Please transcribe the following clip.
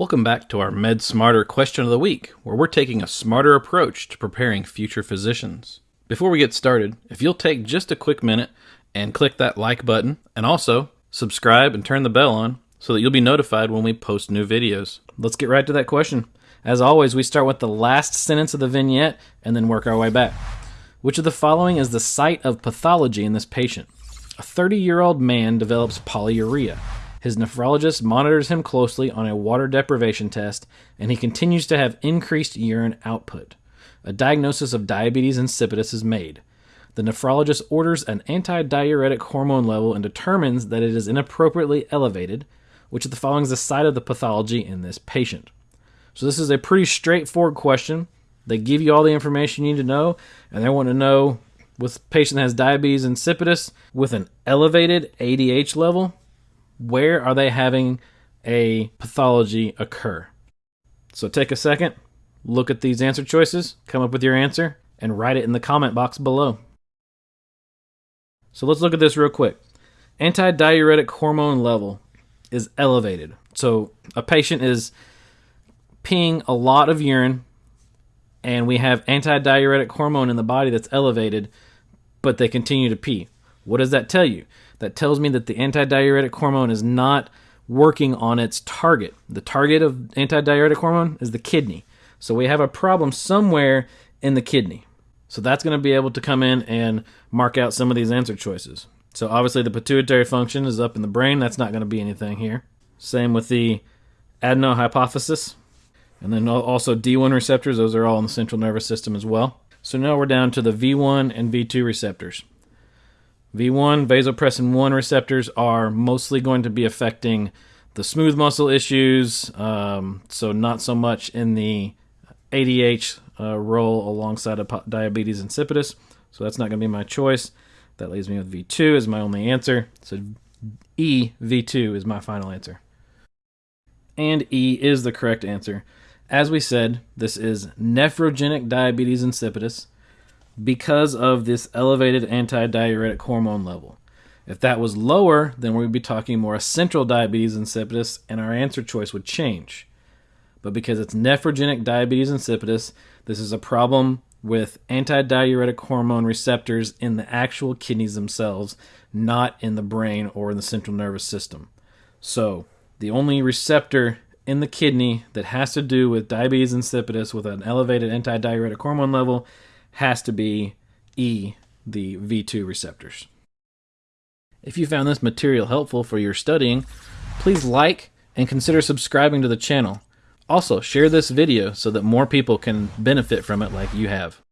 Welcome back to our Med Smarter question of the week, where we're taking a smarter approach to preparing future physicians. Before we get started, if you'll take just a quick minute and click that like button, and also subscribe and turn the bell on so that you'll be notified when we post new videos. Let's get right to that question. As always, we start with the last sentence of the vignette and then work our way back. Which of the following is the site of pathology in this patient? A 30 year old man develops polyuria. His nephrologist monitors him closely on a water deprivation test, and he continues to have increased urine output. A diagnosis of diabetes insipidus is made. The nephrologist orders an antidiuretic hormone level and determines that it is inappropriately elevated, which of the following is the site of the pathology in this patient. So this is a pretty straightforward question. They give you all the information you need to know, and they want to know with patient has diabetes insipidus with an elevated ADH level, where are they having a pathology occur? So take a second, look at these answer choices, come up with your answer, and write it in the comment box below. So let's look at this real quick. Antidiuretic hormone level is elevated. So a patient is peeing a lot of urine, and we have antidiuretic hormone in the body that's elevated, but they continue to pee. What does that tell you? That tells me that the antidiuretic hormone is not working on its target. The target of antidiuretic hormone is the kidney. So we have a problem somewhere in the kidney. So that's going to be able to come in and mark out some of these answer choices. So obviously the pituitary function is up in the brain. That's not going to be anything here. Same with the adenohypophysis. And then also D1 receptors. Those are all in the central nervous system as well. So now we're down to the V1 and V2 receptors. V1, vasopressin 1 receptors are mostly going to be affecting the smooth muscle issues, um, so not so much in the ADH uh, role alongside of diabetes insipidus. So that's not going to be my choice. That leaves me with V2 as my only answer. So E, V2 is my final answer. And E is the correct answer. As we said, this is nephrogenic diabetes insipidus because of this elevated antidiuretic hormone level. If that was lower, then we'd be talking more central diabetes insipidus, and our answer choice would change. But because it's nephrogenic diabetes insipidus, this is a problem with antidiuretic hormone receptors in the actual kidneys themselves, not in the brain or in the central nervous system. So, the only receptor in the kidney that has to do with diabetes insipidus with an elevated antidiuretic hormone level has to be E, the V2 receptors. If you found this material helpful for your studying, please like and consider subscribing to the channel. Also, share this video so that more people can benefit from it like you have.